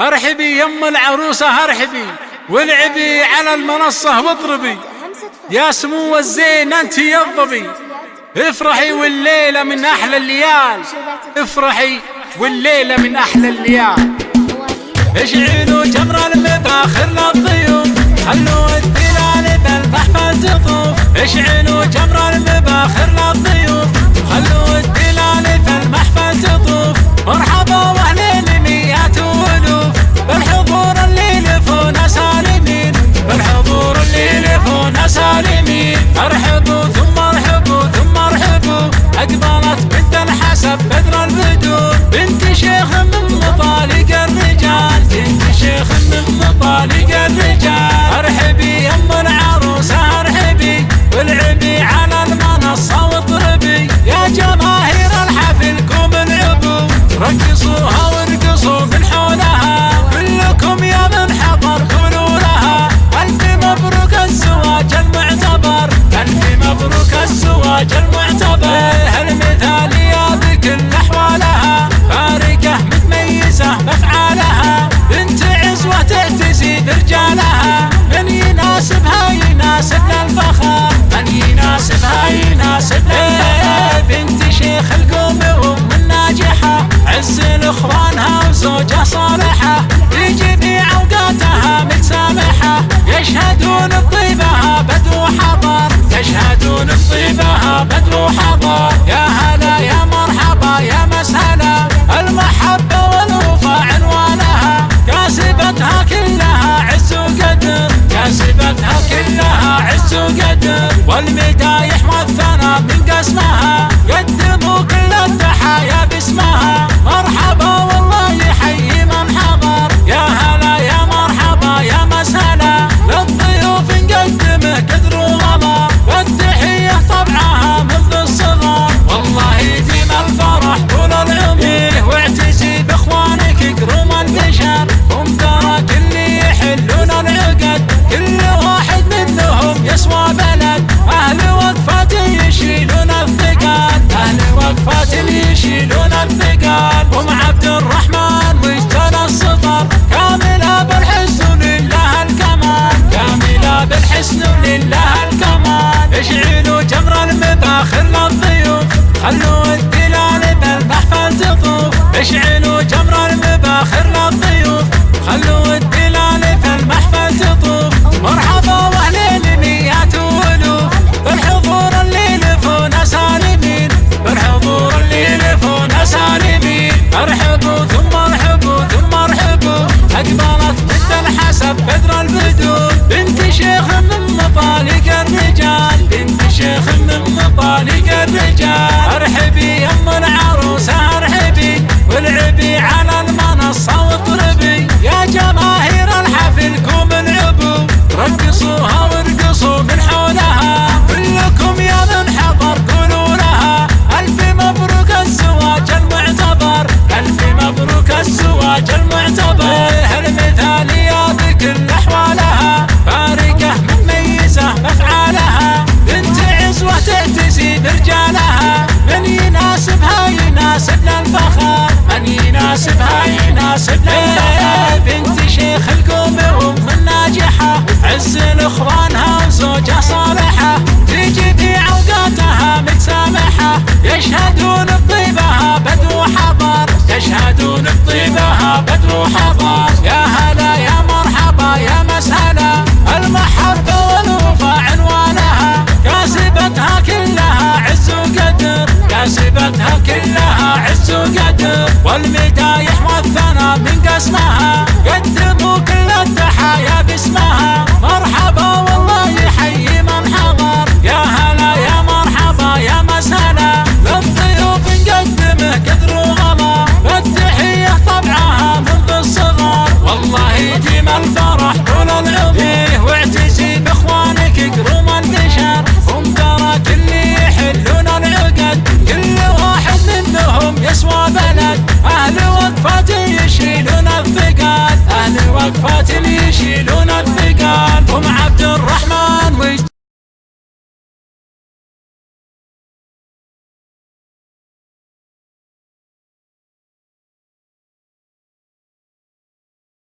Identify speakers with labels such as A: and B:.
A: أرحبي يم العروسة أرحبي. والعبي على المنصة واضربي. يا سمو الزين أنت الظبي افرحي والليلة من أحلى الليال. افرحي والليلة من أحلى الليال. اشعلوا جمره المفاخر للضيوف. زوجة صالحة في جميع أوقاتها متسامحة يشهدون بطيبها بدر وحضر يشهدون بطيبها بدر وحضر يا هلا يا مرحبا يا مسهلا. المحبة والوفا عنوانها. كاسبتها كلها عز وقدر. كاسبتها كلها عز وقدر. والمدايح والثناء من قسمها. ሽናይ ናሽ ለና last night. shit